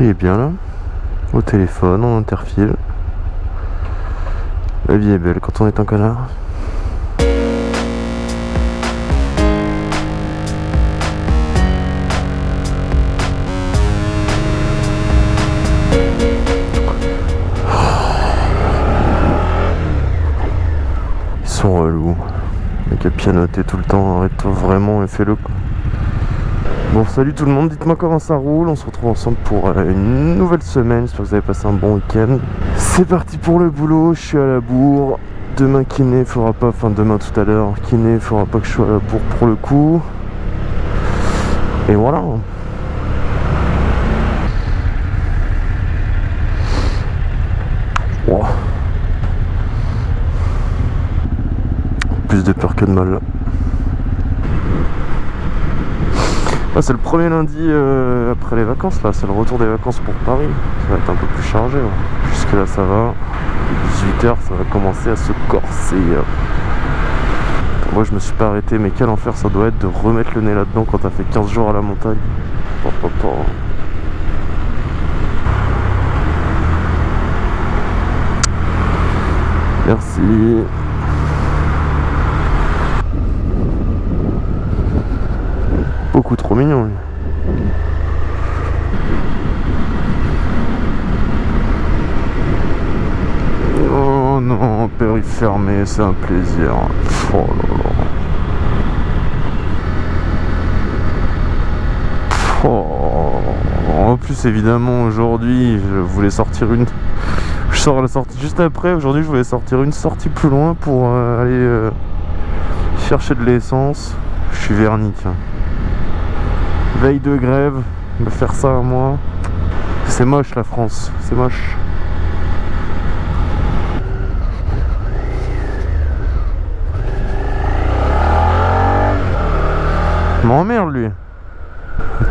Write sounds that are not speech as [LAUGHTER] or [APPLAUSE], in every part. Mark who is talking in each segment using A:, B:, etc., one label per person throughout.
A: Il est bien là. Au téléphone, en interfile. La vie est belle quand on est un connard. Ils sont relous. Qu'à pianoter tout le temps, arrête-toi vraiment et fais-le. Bon salut tout le monde, dites-moi comment ça roule, on se retrouve ensemble pour euh, une nouvelle semaine, j'espère que vous avez passé un bon week-end. C'est parti pour le boulot, je suis à la bourre, demain kiné fera pas, enfin demain tout à l'heure, kiné fera pas que je sois à la bourre pour le coup. Et voilà. Plus de peur que de mal là. Ah, c'est le premier lundi euh, après les vacances là, c'est le retour des vacances pour Paris. Ça va être un peu plus chargé. là. Jusque là ça va. 18h ça va commencer à se corser. euh. Moi je me suis pas arrêté mais quel enfer ça doit être de remettre le nez là-dedans quand t'as fait 15 jours à la montagne. Merci. Mignon. Oh non, périph' fermé, c'est un plaisir. Oh. Oh. En plus, évidemment, aujourd'hui, je voulais sortir une. [LAUGHS] Je sors la sortie juste après. Aujourd'hui, je voulais sortir une sortie plus loin pour euh, aller euh, chercher de l'essence. Je suis verni, tiens. Veille de grève, me faire ça à moi. C'est moche la France, c'est moche. M'emmerde lui.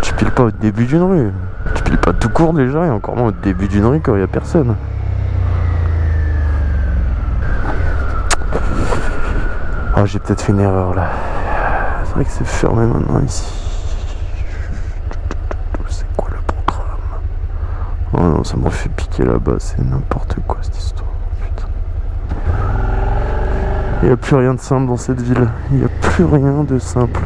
A: Tu piles pas au début d'une rue. Tu piles pas tout court déjà et encore moins au début d'une rue quand il y a personne. Oh j'ai peut-être fait une erreur là. C'est vrai que c'est fermé maintenant ici. C'est quoi le programme Oh non, ça me fait piquer là-bas, c'est n'importe quoi cette histoire. Putain. Il n'y a plus rien de simple dans cette ville. Il n'y a plus rien de simple.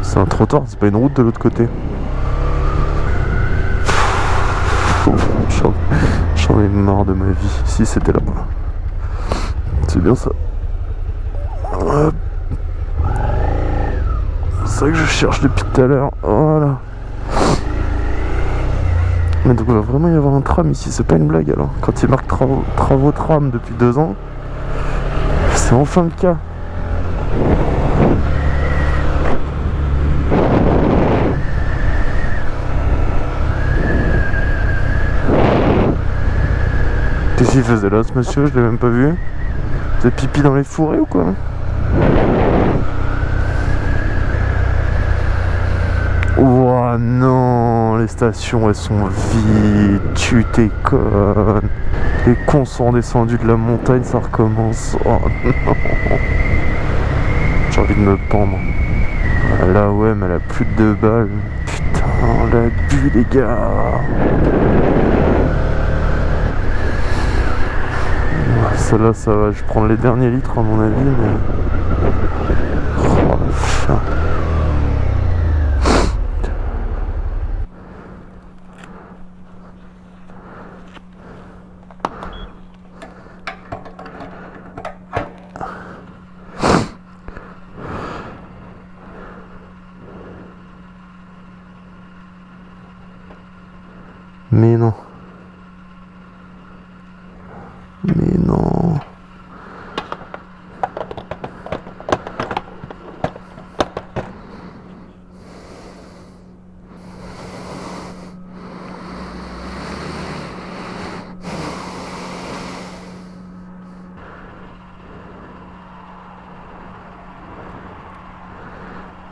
A: C'est un trottoir, c'est pas une route de l'autre côté. J'en ai marre de ma vie. Si c'était là. C'est bien ça. C'est ça que je cherche depuis tout à l'heure. Voilà. Mais donc il va vraiment y avoir un tram ici, c'est pas une blague alors. Quand il marque travaux, travaux tram depuis deux ans, c'est enfin le cas. Faisait là ce monsieur Je l'ai même pas vu. Êtes pipi dans les fourrés ou quoi Oh non, les stations elles sont vides, tu déconnes. Les cons sont descendus de la montagne, ça recommence. Oh non. J'ai envie de me pendre. Là ouais, mais elle a plus de deux balles. Putain, l'a bu les gars. Celle-là, ça va. Je prends les derniers litres à mon avis, mais.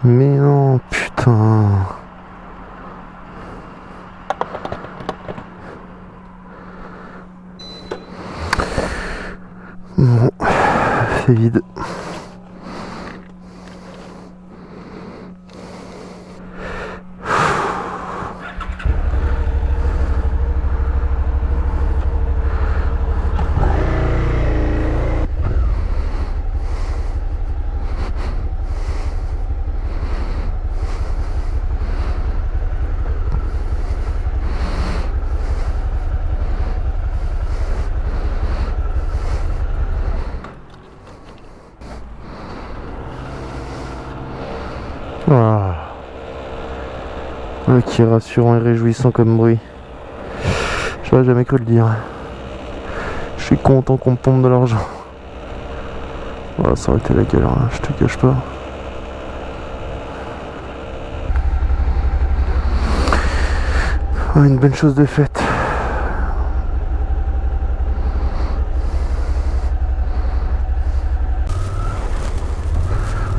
A: Mais non, putain. Bon, c'est vide. Qui est rassurant et réjouissant comme bruit. J'aurais jamais cru le dire. Je suis content qu'on pompe de l'argent. Ça aurait été la galère, hein, je te cache pas. Ah, une bonne chose de faite.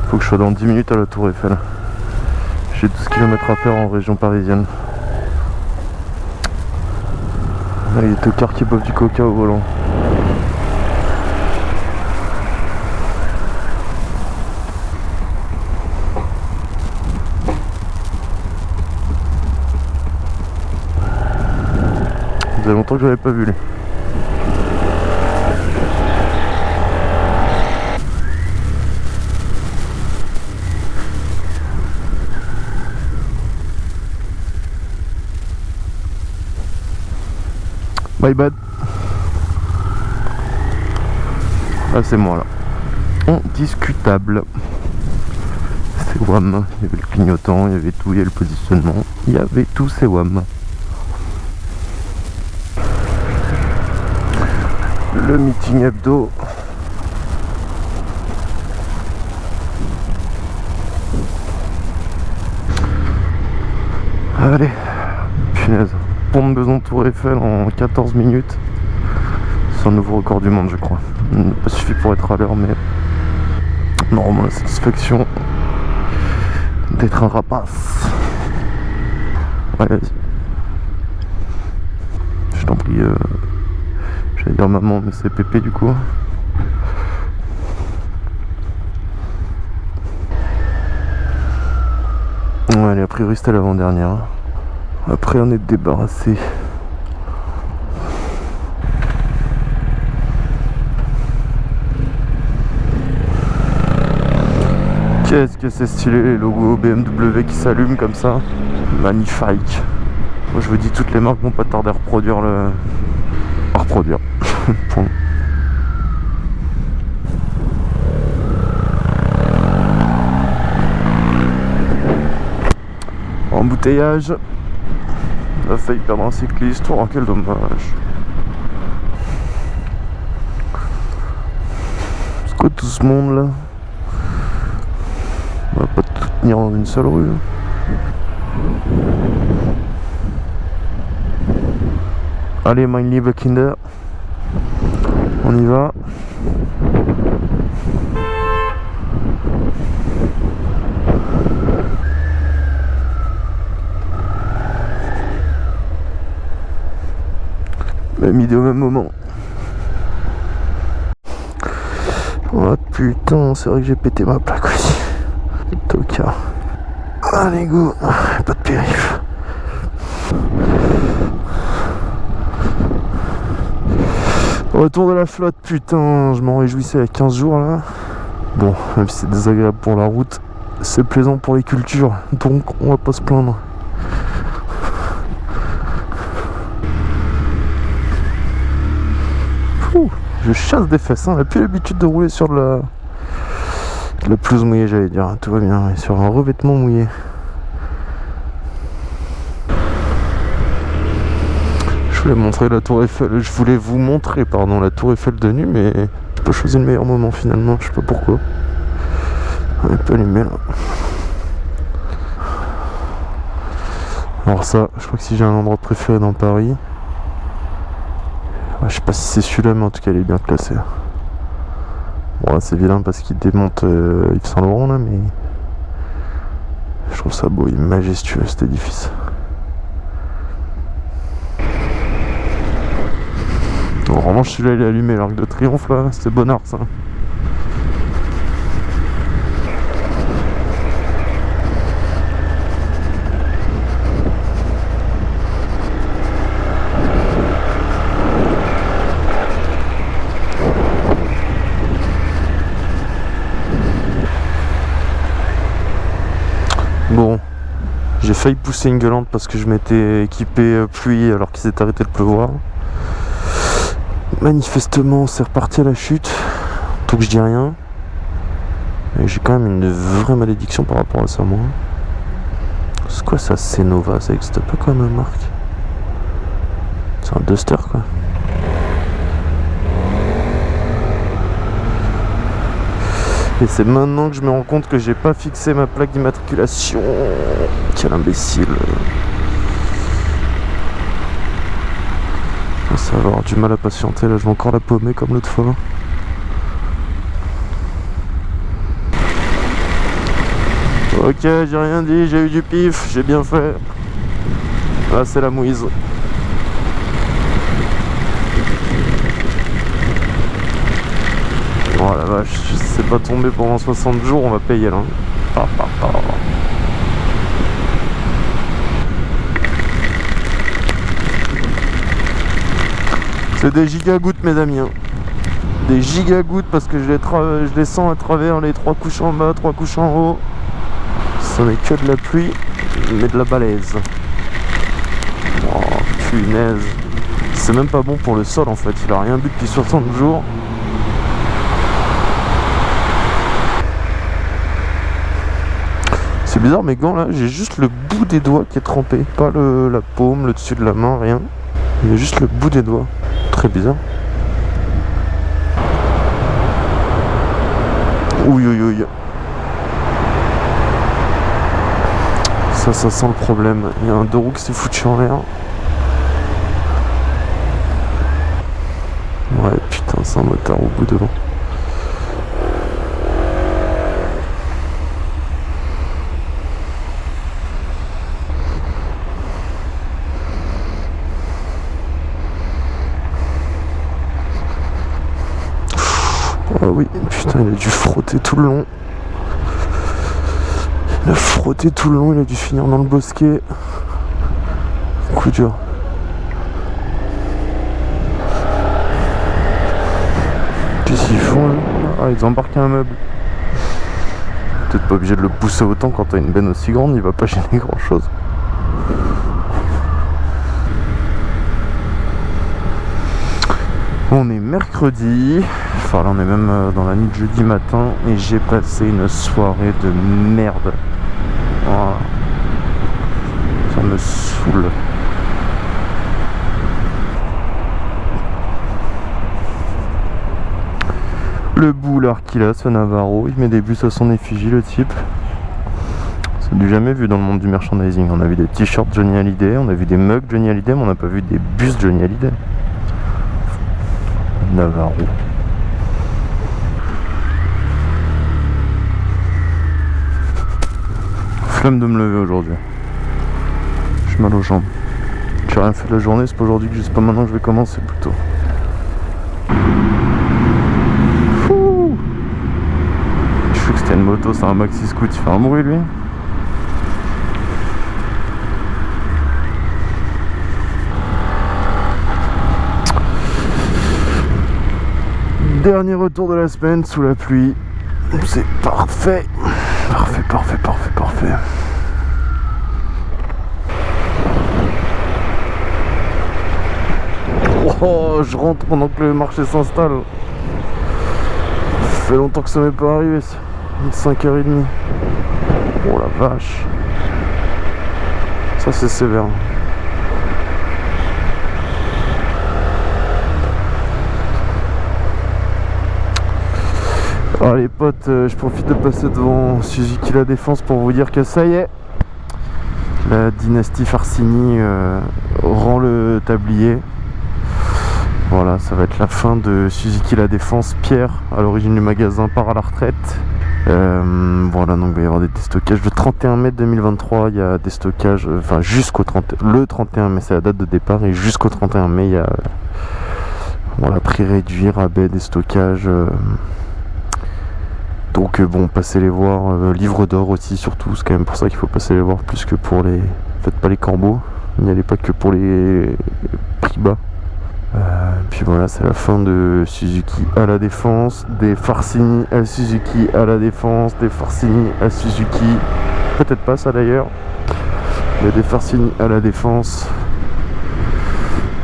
A: Faut que je sois dans 10 minutes à la Tour Eiffel. J'ai 12 km à faire en région parisienne. Ah, il y a deux cars qui boivent du coca au volant. Ça faisait longtemps que je l'avais pas vu lui. My bad. Ah c'est moi là. Indiscutable. C'est WAM. Il y avait le clignotant, il y avait tout, il y avait le positionnement. Il y avait tout, c'est WAM. Le meeting hebdo. Allez, punaise pont de Beson Tour Eiffel en 14 minutes. C'est un nouveau record du monde, je crois. Pas suffit pour être à l'heure, mais normalement la satisfaction d'être un rapace. Ouais, vas-y. Je t'en prie. Euh... J'allais dire maman, mais c'est Pépé du coup. Ouais, allez, a priori c'était l'avant-dernière. Après on est débarrassé. Qu'est-ce que c'est stylé les logos BMW qui s'allument comme ça Magnifique Moi je vous dis toutes les marques vont pas tarder à reproduire le... à reproduire. [LAUGHS] Embouteillage on a failli perdre un cycliste. Oh, quel dommage. C'est quoi tout ce monde là On va pas tout tenir dans une seule rue. Allez, mein lieber Kinder. On y va. Mis au même moment. Oh putain, c'est vrai que j'ai pété ma plaque aussi. Toka. Allez go, pas de périph. Retour de la flotte, putain, je m'en réjouissais à 15 jours là. Bon, même si c'est désagréable pour la route, c'est plaisant pour les cultures, donc on va pas se plaindre. Je chasse des fesses. On n'a plus l'habitude de rouler sur de la, la mouillée, j'allais dire. Tout va bien. sur un revêtement mouillé. Je voulais montrer la tour Eiffel. Je voulais vous montrer, pardon, la tour Eiffel de nuit, mais j'ai pas choisi le meilleur moment finalement. Je sais pas pourquoi. On est pas allumé là. Alors ça, je crois que si j'ai un endroit préféré dans Paris, je sais pas si c'est celui-là, mais en tout cas, il est bien classé. Bon, c'est vilain parce qu'il démonte euh, Yves Saint Laurent là, mais je trouve ça beau, est majestueux cet édifice. En revanche, celui-là il est allumé, l'arc de triomphe là, c'est bon ça. J'ai failli pousser une gueulante parce que je m'étais équipé euh, pluie alors qu'il s'est arrêté de pleuvoir. Manifestement, c'est reparti à la chute. Que je dis rien. J'ai quand même une vraie malédiction par rapport à ça, moi. C'est quoi ça, Nova Ça existe pas comme marque C'est un Duster, quoi. Et c'est maintenant que je me rends compte que j'ai pas fixé ma plaque d'immatriculation. Quel imbécile. Ça va avoir du mal à patienter, là je vais encore la paumer comme l'autre fois. Ok, j'ai rien dit, j'ai eu du pif, j'ai bien fait. Là c'est la mouise. Oh la vache, c'est pas tombé pendant 60 jours, on va payer là. C'est des gigagouttes mes amis. Hein. Des gigagouttes parce que je les, je les sens à travers les trois couches en bas, trois couches en haut. Ce n'est que de la pluie, mais de la balaise. Oh punaise. C'est même pas bon pour le sol en fait, il a rien bu depuis 60 jours. Bizarre mes gants là, j'ai juste le bout des doigts qui est trempé. Pas le, la paume, le dessus de la main, rien. A juste le bout des doigts. Très bizarre. Oui, oui, oui. Ça, ça sent le problème. Il y a un deux qui s'est foutu en l'air. Ouais, putain, c'est un motard au bout devant. Oui, putain, il a dû frotter tout le long. Il a frotté tout le long, il a dû finir dans le bosquet. Coup dur. Qu'est-ce qu'ils font là Ah, ils ont embarqué un meuble. Peut-être pas obligé de le pousser autant quand t'as une benne aussi grande, il va pas gêner grand chose. On est mercredi, enfin là on est même euh, dans la nuit de jeudi matin et j'ai passé une soirée de merde. Ça me saoule. Le boulard qu'il a, ce Navarro, il met des bus à son effigie le type. C'est du jamais vu dans le monde du merchandising. On a vu des t-shirts Johnny Hallyday, on a vu des mugs Johnny Hallyday, mais on n'a pas vu des bus Johnny Hallyday. Navarro. Flamme de me lever aujourd'hui. J'ai mal aux jambes. J'ai rien fait de la journée, c'est pas aujourd'hui que je sais pas maintenant que je vais commencer plutôt. Je sais que c'était une moto, c'est un maxi scoot, il fait un bruit lui. Dernier retour de la semaine sous la pluie. C'est parfait. Parfait, parfait, parfait, parfait. Oh, je rentre pendant que le marché s'installe. Ça fait longtemps que ça m'est pas arrivé ça. 5h30. Oh la vache. Ça c'est sévère. Alors les potes, euh, je profite de passer devant Suzuki La Défense pour vous dire que ça y est, la dynastie Farcini euh, rend le tablier. Voilà, ça va être la fin de Suzuki La Défense. Pierre, à l'origine du magasin, part à la retraite. Euh, voilà, donc il va y avoir des déstockages. Le 31 mai 2023, il y a des stockages, enfin jusqu'au 30, le 31 mai, c'est la date de départ, et jusqu'au 31 mai, il y a voilà, prix réduit, rabais, des stockages. Donc euh, bon, passez les voir, euh, livre d'or aussi surtout, c'est quand même pour ça qu'il faut passer les voir plus que pour les... Faites pas les corbeaux, n'y allez pas que pour les prix bas. Euh, puis voilà, c'est la fin de Suzuki à la défense, des Farcini à Suzuki à la défense, des Farcini à Suzuki, peut-être pas ça d'ailleurs. Les défarcines à la défense.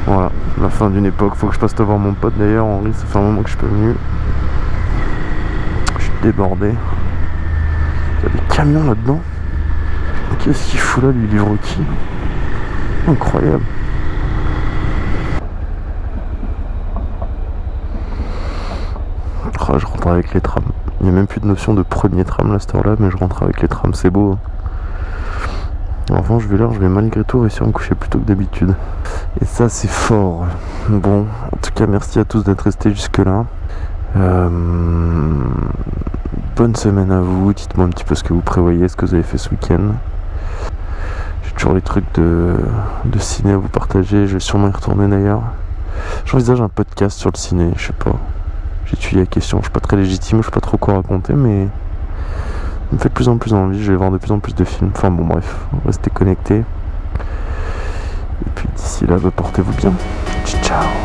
A: Voilà, la fin d'une époque. Faut que je passe voir mon pote d'ailleurs, Henri. Ça fait un moment que je suis pas venu. Débordé. Il y a des camions là-dedans. Qu'est-ce qu'il fout là, lui, livre qui? Incroyable. Ah, je rentre avec les trams. Il n'y a même plus de notion de premier tram là, cette heure-là, mais je rentre avec les trams, c'est beau. En revanche, je vais l'heure, je vais malgré tout réussir à me coucher plus tôt que d'habitude. Et ça, c'est fort. Bon, en tout cas, merci à tous d'être restés jusque-là. Euh, bonne semaine à vous. Dites-moi un petit peu ce que vous prévoyez, ce que vous avez fait ce week-end. J'ai toujours les trucs de, de ciné à vous partager. Je vais sûrement y retourner d'ailleurs. J'envisage un podcast sur le ciné, je sais pas. J'ai étudié la question, je suis pas très légitime, je sais pas trop quoi raconter, mais me fait de plus en plus envie, je vais voir de plus en plus de films. Enfin bon bref, restez connectés. Et puis d'ici là, bah, portez-vous bien. Ciao